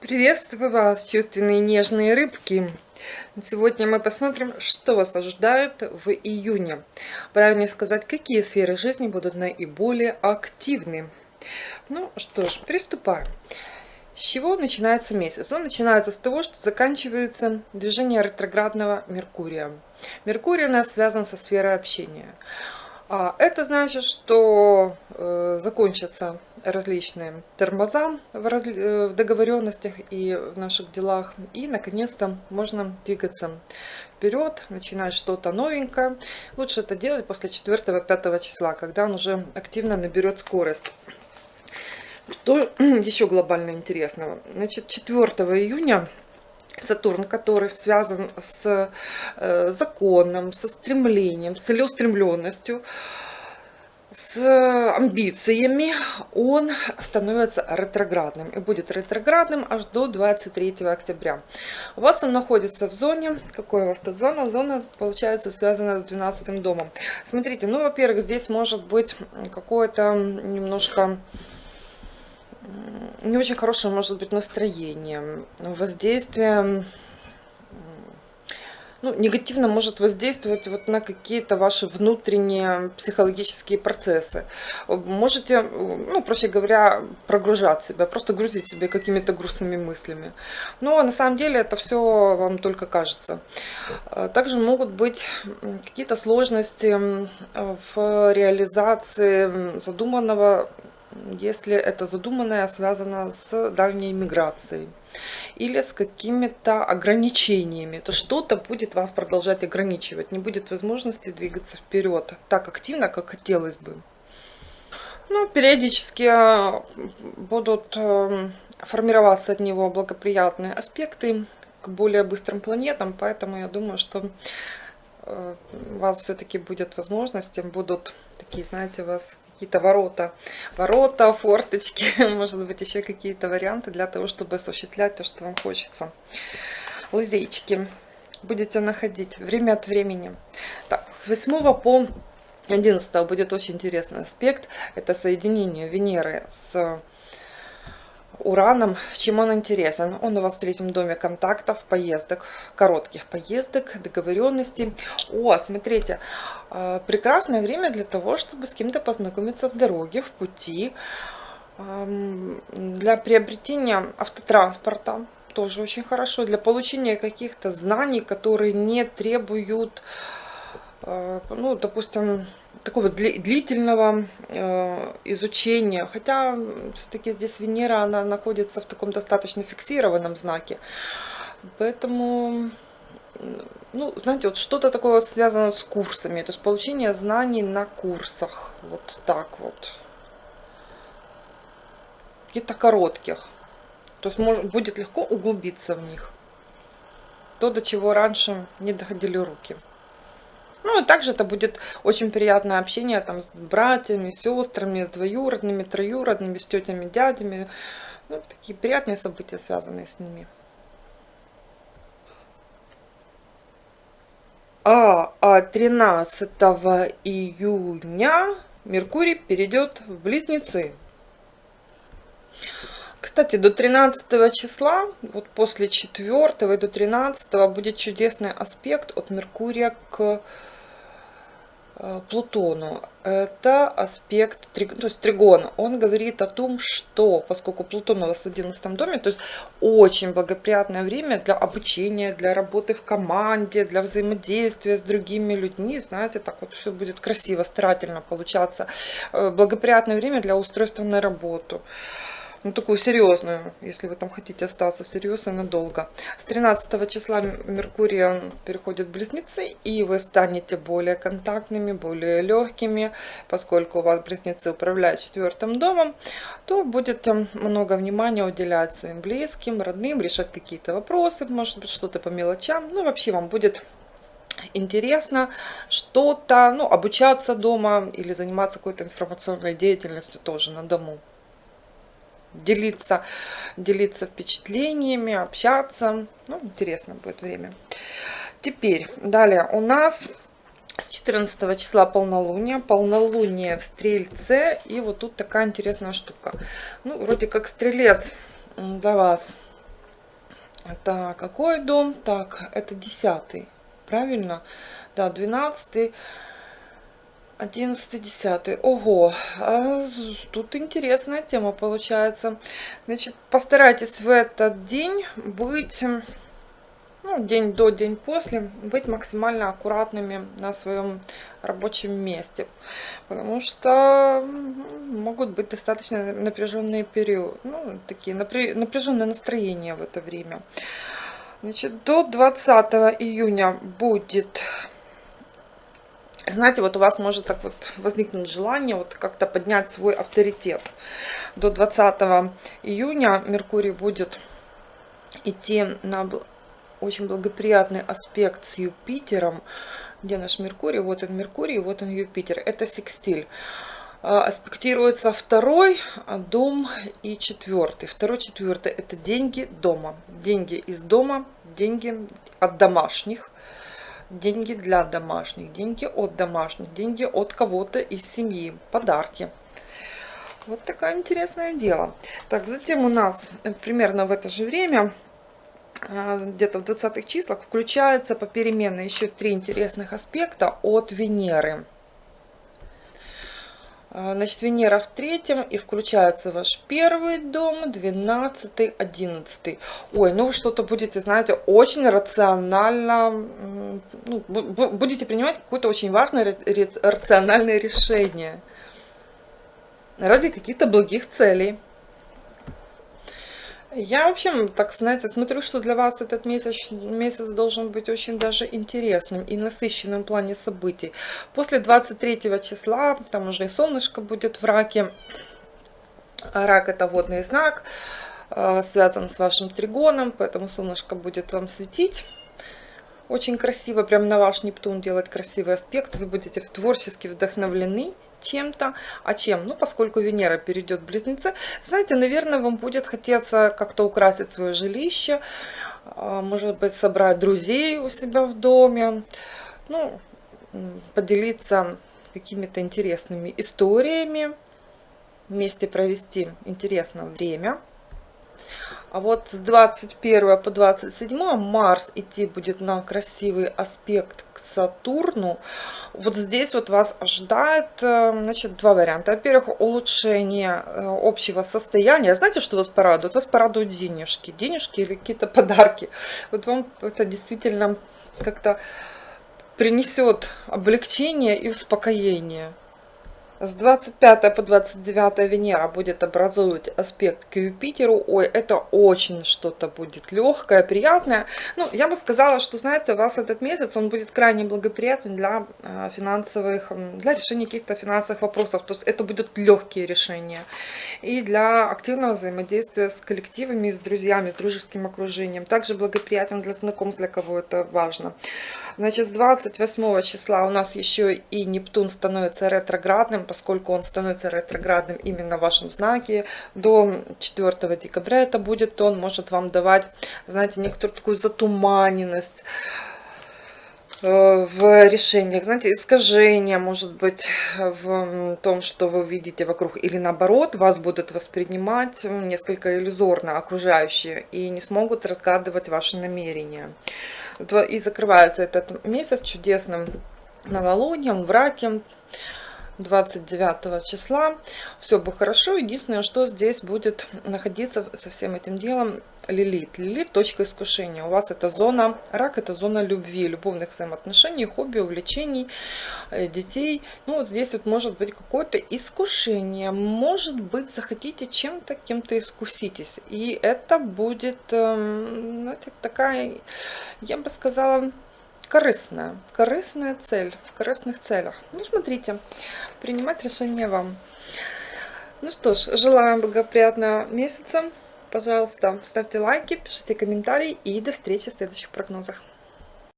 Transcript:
Приветствую вас, чувственные нежные рыбки! Сегодня мы посмотрим, что вас ожидает в июне. Правильнее сказать, какие сферы жизни будут наиболее активны. Ну что ж, приступаем. С чего начинается месяц? Он начинается с того, что заканчивается движение ретроградного Меркурия. Меркурий у нас связан со сферой общения. А это значит, что э, закончатся различные тормоза в, разли... Э, в договоренностях и в наших делах. И, наконец-то, можно двигаться вперед, начинать что-то новенькое. Лучше это делать после 4-5 числа, когда он уже активно наберет скорость. Что еще глобально интересного? Значит, 4 июня Сатурн, который связан с э, законом, со стремлением, с целеустремленностью, с амбициями, он становится ретроградным и будет ретроградным аж до 23 октября. У вас он находится в зоне, какой у вас тут зона? Зона, получается, связана с 12 домом. Смотрите, ну, во-первых, здесь может быть какое-то немножко не очень хорошее может быть настроение, воздействие, ну, негативно может воздействовать вот на какие-то ваши внутренние психологические процессы. Можете, ну, проще говоря, прогружать себя, просто грузить себя какими-то грустными мыслями. Но на самом деле это все вам только кажется. Также могут быть какие-то сложности в реализации задуманного если это задуманное связано с дальней миграцией или с какими-то ограничениями, то что-то будет вас продолжать ограничивать, не будет возможности двигаться вперед так активно, как хотелось бы. Ну, периодически э, будут э, формироваться от него благоприятные аспекты к более быстрым планетам, поэтому я думаю, что э, у вас все-таки будет возможности, будут такие, знаете, вас какие-то ворота, ворота, форточки, может быть еще какие-то варианты для того, чтобы осуществлять то, что вам хочется. Лазейчики будете находить время от времени. Так, с 8 по 11 будет очень интересный аспект. Это соединение Венеры с Ураном. Чем он интересен? Он у вас в третьем доме контактов, поездок, коротких поездок, договоренностей. О, смотрите, э, прекрасное время для того, чтобы с кем-то познакомиться в дороге, в пути, для приобретения автотранспорта. Тоже очень хорошо. Для получения каких-то знаний, которые не требуют, ну, допустим, такого длительного э, изучения. Хотя все-таки здесь Венера, она находится в таком достаточно фиксированном знаке. Поэтому, ну, знаете, вот что-то такое связано с курсами. То есть получение знаний на курсах. Вот так вот. Каких-то коротких. То есть может, будет легко углубиться в них. То, до чего раньше не доходили руки. Ну, и также это будет очень приятное общение там с братьями, сестрами, с двоюродными, троюродными, с тетями, дядями. Ну, такие приятные события, связанные с ними. А, а 13 июня Меркурий перейдет в Близнецы. Кстати, до 13 числа, вот после 4 и до 13 будет чудесный аспект от Меркурия к Э, Плутону. Это аспект, то есть тригон. Он говорит о том, что поскольку Плутон у вас в 11 доме, то есть очень благоприятное время для обучения, для работы в команде, для взаимодействия с другими людьми. Знаете, так вот все будет красиво, старательно получаться. Э, благоприятное время для устройства на работу ну, такую серьезную, если вы там хотите остаться серьезно надолго. С 13 числа Меркурий переходит в Близнецы, и вы станете более контактными, более легкими, поскольку у вас Близнецы управляют четвертым домом, то будете много внимания уделять своим близким, родным, решать какие-то вопросы, может быть, что-то по мелочам. Ну, вообще вам будет интересно что-то, ну, обучаться дома или заниматься какой-то информационной деятельностью тоже на дому делиться, делиться впечатлениями, общаться. Ну, интересно будет время. Теперь, далее у нас с 14 числа полнолуние, полнолуние в Стрельце, и вот тут такая интересная штука. Ну, вроде как Стрелец для вас Так, какой дом? Так, это десятый, правильно? Да, двенадцатый. 11 10 ого а тут интересная тема получается. Значит постарайтесь в этот день быть ну, день до день после быть максимально аккуратными на своем рабочем месте. Потому что могут быть достаточно напряженные периоды ну, такие напряженное настроение в это время. Значит до 20 июня будет знаете, вот у вас может так вот возникнуть желание вот как-то поднять свой авторитет. До 20 июня Меркурий будет идти на очень благоприятный аспект с Юпитером. Где наш Меркурий? Вот он Меркурий, вот он Юпитер. Это секстиль. А, аспектируется второй дом и четвертый. Второй, четвертый – это деньги дома. Деньги из дома, деньги от домашних деньги для домашних, деньги от домашних, деньги от кого-то из семьи, подарки. Вот такое интересное дело. Так, затем у нас э, примерно в это же время, э, где-то в 20-х числах, включается попеременно еще три интересных аспекта от Венеры. А, значит, Венера в третьем, и включается ваш первый дом, 12, 11. Ой, ну вы что-то будете, знаете, очень рационально, ну, будете принимать какое-то очень важное рациональное решение ради каких-то благих целей. Я, в общем, так знаете, смотрю, что для вас этот месяц, месяц должен быть очень даже интересным и насыщенным в плане событий. После 23 числа, там уже и солнышко будет в раке. Рак это водный знак, а, связан с вашим тригоном, поэтому солнышко будет вам светить очень красиво, прям на ваш Нептун делать красивый аспект. Вы будете творчески вдохновлены чем-то. А чем? Ну, поскольку Венера перейдет в Близнецы, знаете, наверное, вам будет хотеться как-то украсить свое жилище, а, может быть, собрать друзей у себя в доме, ну, поделиться какими-то интересными историями, вместе провести интересное время. А вот с 21 по 27 Марс идти будет на красивый аспект Сатурну. Вот здесь вот вас ожидает э, значит, два варианта. Во-первых, улучшение э, общего состояния. Знаете, что вас порадует? Вас порадуют денежки. Денежки или какие-то подарки. Вот вам это действительно как-то принесет облегчение и успокоение. С 25 по 29 Венера будет образовывать аспект к Юпитеру. Ой, это очень что-то будет легкое, приятное. Ну, я бы сказала, что, знаете, у вас этот месяц, он будет крайне благоприятен для э, финансовых, для решения каких-то финансовых вопросов. То есть это будут легкие решения. И для активного взаимодействия с коллективами, с друзьями, с дружеским окружением. Также благоприятен для знакомств, для кого это важно. Значит, с 28 числа у нас еще и Нептун становится ретроградным, поскольку он становится ретроградным именно в вашем знаке. До 4 декабря это будет, он может вам давать, знаете, некоторую такую затуманенность э, в решениях, знаете, искажения, может быть, в том, что вы видите вокруг, или наоборот, вас будут воспринимать несколько иллюзорно окружающие и не смогут разгадывать ваши намерения. И закрывается этот месяц чудесным новолунием, в раке. 29 числа. Все бы хорошо. Единственное, что здесь будет находиться со всем этим делом Лилит. Лилит – точка искушения. У вас это зона, рак – это зона любви, любовных взаимоотношений, хобби, увлечений, э, детей. Ну, вот здесь вот может быть какое-то искушение. Может быть, захотите чем-то, кем-то искуситесь. И это будет, эм, знаете, такая, я бы сказала, корыстная, корыстная цель, в корыстных целях. Ну, смотрите, принимать решение вам. Ну что ж, желаю благоприятного месяца. Пожалуйста, ставьте лайки, пишите комментарии и до встречи в следующих прогнозах.